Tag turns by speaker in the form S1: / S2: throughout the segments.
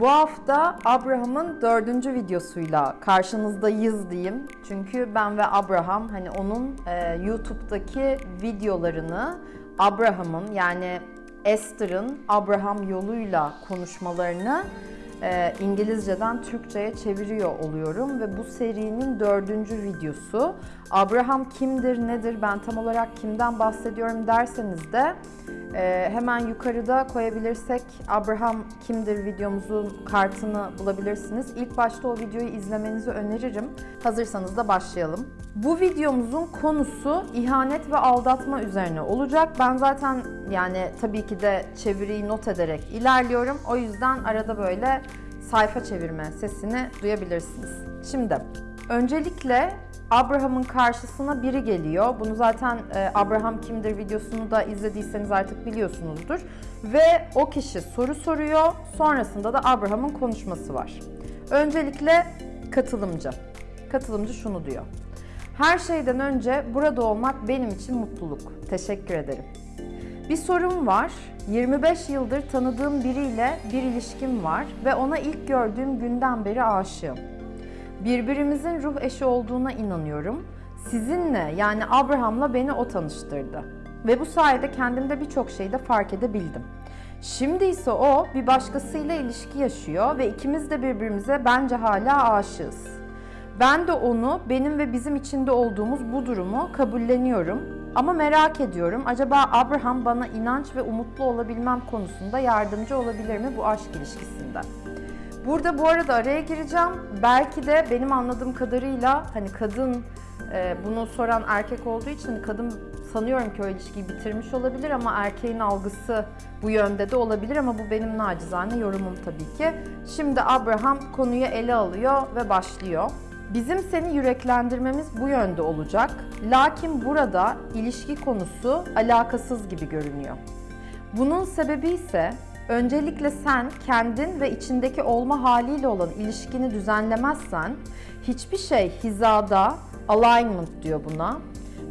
S1: Bu hafta Abraham'ın dördüncü videosuyla karşınızdayız diyeyim. Çünkü ben ve Abraham hani onun e, YouTube'daki videolarını Abraham'ın yani Esther'ın Abraham yoluyla konuşmalarını e, İngilizceden Türkçe'ye çeviriyor oluyorum ve bu serinin dördüncü videosu. Abraham kimdir, nedir, ben tam olarak kimden bahsediyorum derseniz de e, hemen yukarıda koyabilirsek Abraham kimdir videomuzun kartını bulabilirsiniz. İlk başta o videoyu izlemenizi öneririm. Hazırsanız da başlayalım. Bu videomuzun konusu ihanet ve aldatma üzerine olacak. Ben zaten yani tabii ki de çeviriyi not ederek ilerliyorum. O yüzden arada böyle sayfa çevirme sesini duyabilirsiniz. Şimdi öncelikle Abraham'ın karşısına biri geliyor. Bunu zaten e, Abraham kimdir videosunu da izlediyseniz artık biliyorsunuzdur. Ve o kişi soru soruyor. Sonrasında da Abraham'ın konuşması var. Öncelikle katılımcı. Katılımcı şunu diyor. Her şeyden önce burada olmak benim için mutluluk. Teşekkür ederim. Bir sorum var. 25 yıldır tanıdığım biriyle bir ilişkim var ve ona ilk gördüğüm günden beri aşığım. Birbirimizin ruh eşi olduğuna inanıyorum. Sizinle yani Abraham'la beni o tanıştırdı. Ve bu sayede kendimde birçok şeyi de fark edebildim. Şimdi ise o bir başkasıyla ilişki yaşıyor ve ikimiz de birbirimize bence hala aşığız. Ben de onu benim ve bizim içinde olduğumuz bu durumu kabulleniyorum. Ama merak ediyorum acaba Abraham bana inanç ve umutlu olabilmem konusunda yardımcı olabilir mi bu aşk ilişkisinde? Burada bu arada araya gireceğim. Belki de benim anladığım kadarıyla hani kadın e, bunu soran erkek olduğu için kadın sanıyorum ki o ilişkiyi bitirmiş olabilir ama erkeğin algısı bu yönde de olabilir ama bu benim nacizane yorumum tabii ki. Şimdi Abraham konuyu ele alıyor ve başlıyor. Bizim seni yüreklendirmemiz bu yönde olacak. Lakin burada ilişki konusu alakasız gibi görünüyor. Bunun sebebi ise öncelikle sen kendin ve içindeki olma haliyle olan ilişkini düzenlemezsen hiçbir şey hizada, alignment diyor buna,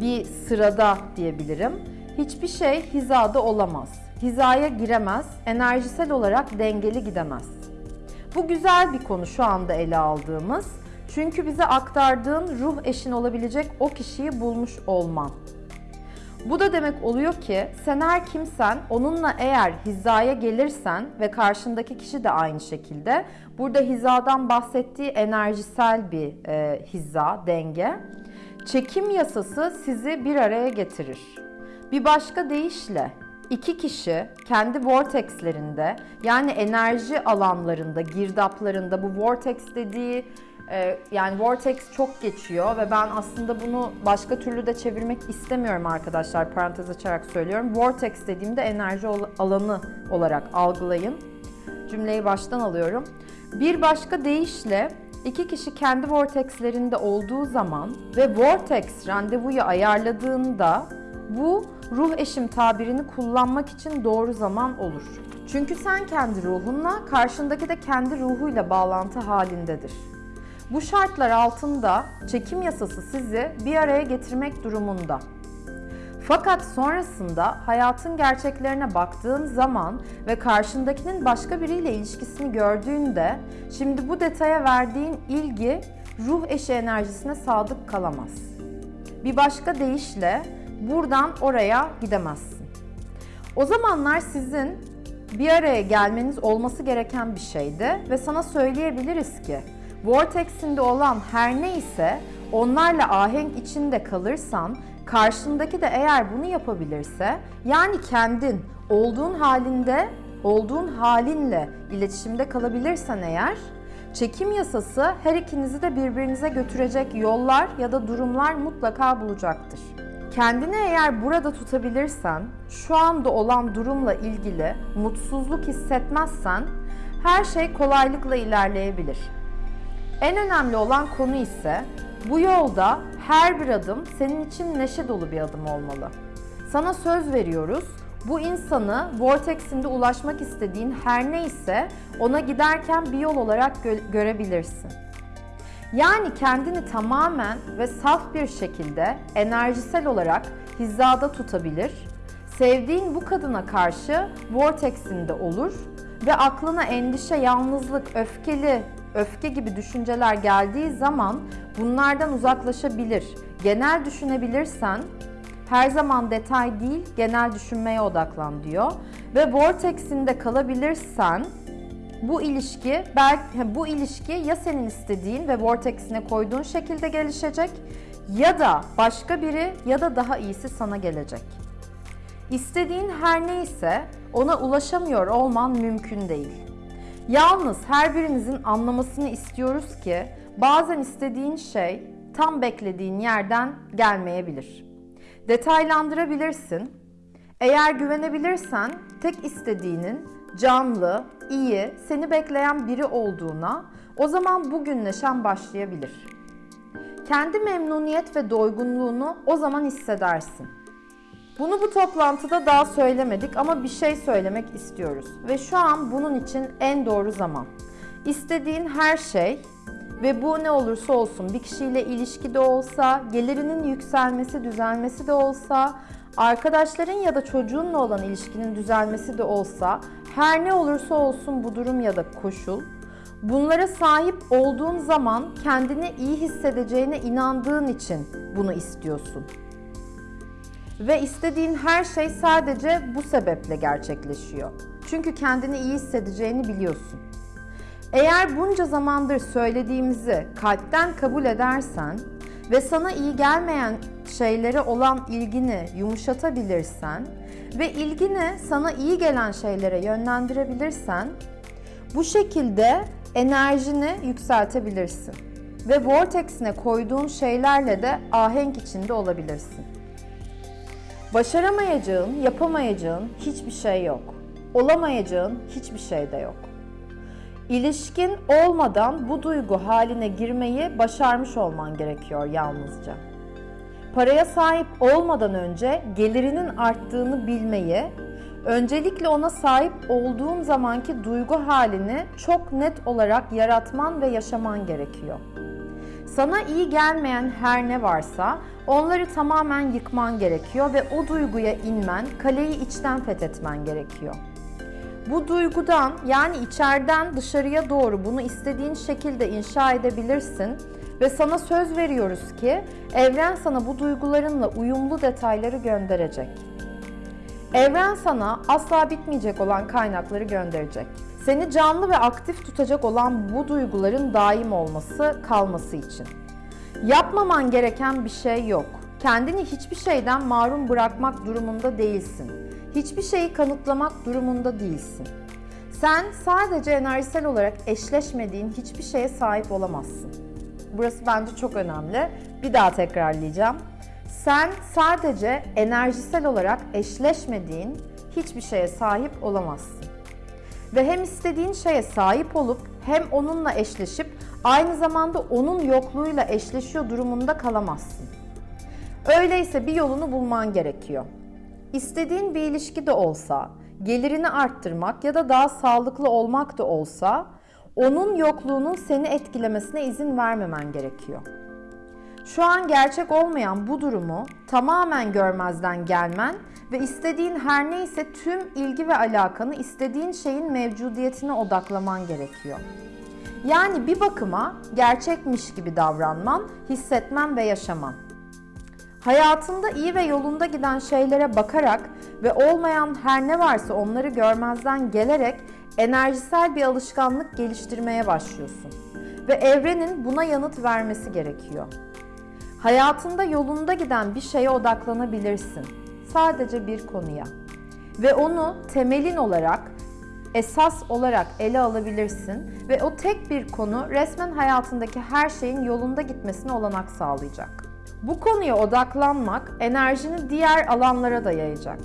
S1: bir sırada diyebilirim. Hiçbir şey hizada olamaz. Hizaya giremez, enerjisel olarak dengeli gidemez. Bu güzel bir konu şu anda ele aldığımız. Çünkü bize aktardığın ruh eşin olabilecek o kişiyi bulmuş olman. Bu da demek oluyor ki sen her kimsen onunla eğer hizaya gelirsen ve karşındaki kişi de aynı şekilde burada hizadan bahsettiği enerjisel bir e, hiza, denge. Çekim yasası sizi bir araya getirir. Bir başka deyişle iki kişi kendi vortexlerinde yani enerji alanlarında, girdaplarında bu vortex dediği ee, yani vortex çok geçiyor ve ben aslında bunu başka türlü de çevirmek istemiyorum arkadaşlar parantez açarak söylüyorum. Vortex dediğimde enerji alanı olarak algılayın. Cümleyi baştan alıyorum. Bir başka deyişle iki kişi kendi vortexlerinde olduğu zaman ve vortex randevuyu ayarladığında bu ruh eşim tabirini kullanmak için doğru zaman olur. Çünkü sen kendi ruhunla, karşındaki de kendi ruhuyla bağlantı halindedir. Bu şartlar altında çekim yasası sizi bir araya getirmek durumunda. Fakat sonrasında hayatın gerçeklerine baktığın zaman ve karşındakinin başka biriyle ilişkisini gördüğünde şimdi bu detaya verdiğin ilgi ruh eşi enerjisine sadık kalamaz. Bir başka deyişle buradan oraya gidemezsin. O zamanlar sizin bir araya gelmeniz olması gereken bir şeydi ve sana söyleyebiliriz ki Vortex'inde olan her neyse onlarla ahenk içinde kalırsan karşındaki de eğer bunu yapabilirse yani kendin olduğun halinde olduğun halinle iletişimde kalabilirsen eğer çekim yasası her ikinizi de birbirinize götürecek yollar ya da durumlar mutlaka bulacaktır. Kendini eğer burada tutabilirsen, şu anda olan durumla ilgili mutsuzluk hissetmezsen her şey kolaylıkla ilerleyebilir. En önemli olan konu ise bu yolda her bir adım senin için neşe dolu bir adım olmalı. Sana söz veriyoruz. Bu insanı vortexinde ulaşmak istediğin her neyse ona giderken bir yol olarak gö- görebilirsin. Yani kendini tamamen ve saf bir şekilde enerjisel olarak hizada tutabilir. Sevdiğin bu kadına karşı vortexinde olur ve aklına endişe, yalnızlık, öfkeli, öfke gibi düşünceler geldiği zaman bunlardan uzaklaşabilir. Genel düşünebilirsen her zaman detay değil, genel düşünmeye odaklan diyor. Ve vortex'inde kalabilirsen bu ilişki belki bu ilişki ya senin istediğin ve vortex'ine koyduğun şekilde gelişecek ya da başka biri ya da daha iyisi sana gelecek. İstediğin her neyse ona ulaşamıyor olman mümkün değil. Yalnız her birinizin anlamasını istiyoruz ki bazen istediğin şey tam beklediğin yerden gelmeyebilir. Detaylandırabilirsin. Eğer güvenebilirsen tek istediğinin canlı, iyi, seni bekleyen biri olduğuna o zaman bugün neşen başlayabilir. Kendi memnuniyet ve doygunluğunu o zaman hissedersin. Bunu bu toplantıda daha söylemedik ama bir şey söylemek istiyoruz ve şu an bunun için en doğru zaman. İstediğin her şey ve bu ne olursa olsun bir kişiyle ilişkide olsa, gelirinin yükselmesi, düzelmesi de olsa, arkadaşların ya da çocuğunla olan ilişkinin düzelmesi de olsa, her ne olursa olsun bu durum ya da koşul, bunlara sahip olduğun zaman kendini iyi hissedeceğine inandığın için bunu istiyorsun. Ve istediğin her şey sadece bu sebeple gerçekleşiyor. Çünkü kendini iyi hissedeceğini biliyorsun. Eğer bunca zamandır söylediğimizi kalpten kabul edersen ve sana iyi gelmeyen şeylere olan ilgini yumuşatabilirsen ve ilgini sana iyi gelen şeylere yönlendirebilirsen bu şekilde enerjini yükseltebilirsin ve vortex'ine koyduğun şeylerle de ahenk içinde olabilirsin. Başaramayacağın, yapamayacağın hiçbir şey yok. Olamayacağın hiçbir şey de yok. İlişkin olmadan bu duygu haline girmeyi başarmış olman gerekiyor yalnızca. Paraya sahip olmadan önce gelirinin arttığını bilmeyi, öncelikle ona sahip olduğun zamanki duygu halini çok net olarak yaratman ve yaşaman gerekiyor. Sana iyi gelmeyen her ne varsa onları tamamen yıkman gerekiyor ve o duyguya inmen, kaleyi içten fethetmen gerekiyor. Bu duygudan yani içeriden dışarıya doğru bunu istediğin şekilde inşa edebilirsin ve sana söz veriyoruz ki evren sana bu duygularınla uyumlu detayları gönderecek. Evren sana asla bitmeyecek olan kaynakları gönderecek. Seni canlı ve aktif tutacak olan bu duyguların daim olması, kalması için. Yapmaman gereken bir şey yok. Kendini hiçbir şeyden mahrum bırakmak durumunda değilsin. Hiçbir şeyi kanıtlamak durumunda değilsin. Sen sadece enerjisel olarak eşleşmediğin hiçbir şeye sahip olamazsın. Burası bence çok önemli. Bir daha tekrarlayacağım. Sen sadece enerjisel olarak eşleşmediğin hiçbir şeye sahip olamazsın. Ve hem istediğin şeye sahip olup hem onunla eşleşip aynı zamanda onun yokluğuyla eşleşiyor durumunda kalamazsın. Öyleyse bir yolunu bulman gerekiyor. İstediğin bir ilişki de olsa, gelirini arttırmak ya da daha sağlıklı olmak da olsa, onun yokluğunun seni etkilemesine izin vermemen gerekiyor. Şu an gerçek olmayan bu durumu tamamen görmezden gelmen ve istediğin her neyse tüm ilgi ve alakanı istediğin şeyin mevcudiyetine odaklaman gerekiyor. Yani bir bakıma gerçekmiş gibi davranman, hissetmen ve yaşaman. Hayatında iyi ve yolunda giden şeylere bakarak ve olmayan her ne varsa onları görmezden gelerek enerjisel bir alışkanlık geliştirmeye başlıyorsun. Ve evrenin buna yanıt vermesi gerekiyor. Hayatında yolunda giden bir şeye odaklanabilirsin. Sadece bir konuya. Ve onu temelin olarak, esas olarak ele alabilirsin ve o tek bir konu resmen hayatındaki her şeyin yolunda gitmesine olanak sağlayacak. Bu konuya odaklanmak enerjini diğer alanlara da yayacak.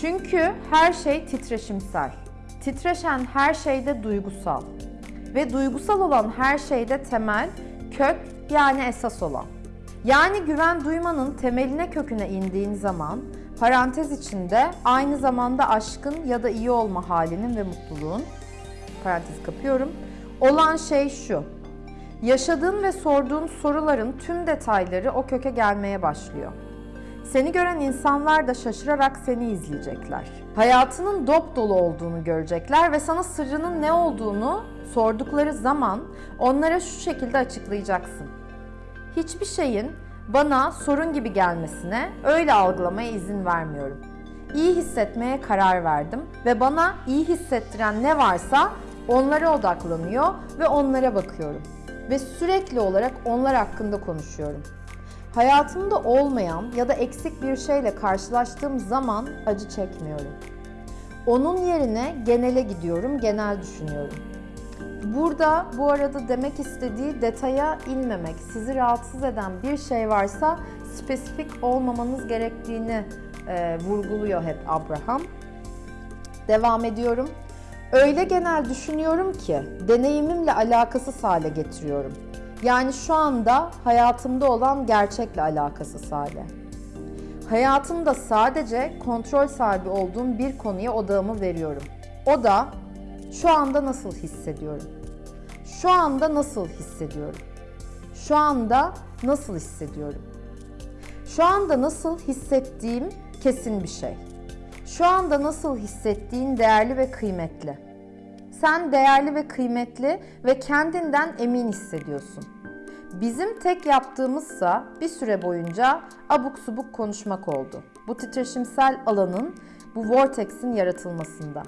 S1: Çünkü her şey titreşimsel. Titreşen her şeyde duygusal. Ve duygusal olan her şeyde temel, kök yani esas olan. Yani güven duymanın temeline köküne indiğin zaman parantez içinde aynı zamanda aşkın ya da iyi olma halinin ve mutluluğun parantez kapıyorum. Olan şey şu. Yaşadığın ve sorduğun soruların tüm detayları o köke gelmeye başlıyor. Seni gören insanlar da şaşırarak seni izleyecekler. Hayatının dop dolu olduğunu görecekler ve sana sırrının ne olduğunu sordukları zaman onlara şu şekilde açıklayacaksın. Hiçbir şeyin bana sorun gibi gelmesine, öyle algılamaya izin vermiyorum. İyi hissetmeye karar verdim ve bana iyi hissettiren ne varsa onlara odaklanıyor ve onlara bakıyorum. Ve sürekli olarak onlar hakkında konuşuyorum. Hayatımda olmayan ya da eksik bir şeyle karşılaştığım zaman acı çekmiyorum. Onun yerine genele gidiyorum, genel düşünüyorum. Burada bu arada demek istediği detaya inmemek, sizi rahatsız eden bir şey varsa spesifik olmamanız gerektiğini e, vurguluyor hep Abraham. Devam ediyorum. Öyle genel düşünüyorum ki deneyimimle alakasız hale getiriyorum. Yani şu anda hayatımda olan gerçekle alakasız hale. Hayatımda sadece kontrol sahibi olduğum bir konuya odağımı veriyorum. O da şu anda nasıl hissediyorum? Şu anda nasıl hissediyorum? Şu anda nasıl hissediyorum? Şu anda nasıl hissettiğim kesin bir şey. Şu anda nasıl hissettiğin değerli ve kıymetli. Sen değerli ve kıymetli ve kendinden emin hissediyorsun. Bizim tek yaptığımızsa bir süre boyunca abuk subuk konuşmak oldu. Bu titreşimsel alanın, bu vortex'in yaratılmasında.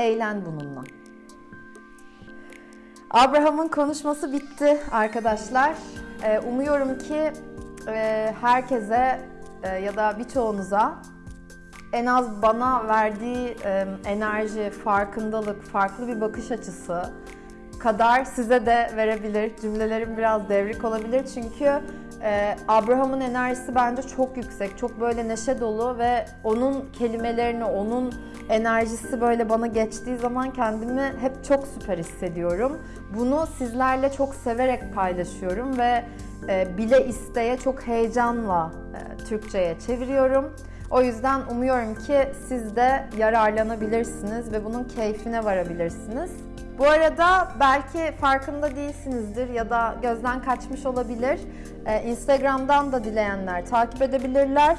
S1: Eğlen bununla. Abraham'ın konuşması bitti arkadaşlar. Ee, umuyorum ki e, herkese e, ya da birçoğunuza en az bana verdiği e, enerji, farkındalık, farklı bir bakış açısı kadar size de verebilir. Cümlelerim biraz devrik olabilir çünkü e, Abraham'ın enerjisi bence çok yüksek, çok böyle neşe dolu ve onun kelimelerini, onun enerjisi böyle bana geçtiği zaman kendimi hep çok süper hissediyorum. Bunu sizlerle çok severek paylaşıyorum ve e, bile isteye çok heyecanla e, Türkçe'ye çeviriyorum. O yüzden umuyorum ki siz de yararlanabilirsiniz ve bunun keyfine varabilirsiniz. Bu arada belki farkında değilsinizdir ya da gözden kaçmış olabilir. Ee, Instagram'dan da dileyenler takip edebilirler.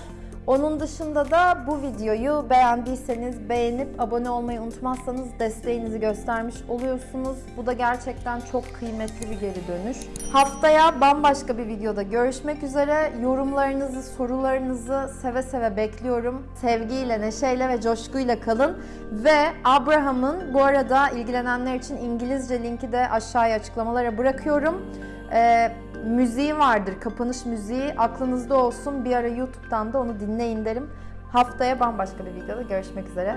S1: Onun dışında da bu videoyu beğendiyseniz beğenip abone olmayı unutmazsanız desteğinizi göstermiş oluyorsunuz. Bu da gerçekten çok kıymetli bir geri dönüş. Haftaya bambaşka bir videoda görüşmek üzere. Yorumlarınızı, sorularınızı seve seve bekliyorum. Sevgiyle, neşeyle ve coşkuyla kalın. Ve Abraham'ın bu arada ilgilenenler için İngilizce linki de aşağıya açıklamalara bırakıyorum. Ee, müziği vardır. Kapanış müziği aklınızda olsun. Bir ara YouTube'dan da onu dinleyin derim. Haftaya bambaşka bir videoda görüşmek üzere.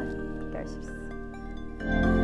S1: Görüşürüz.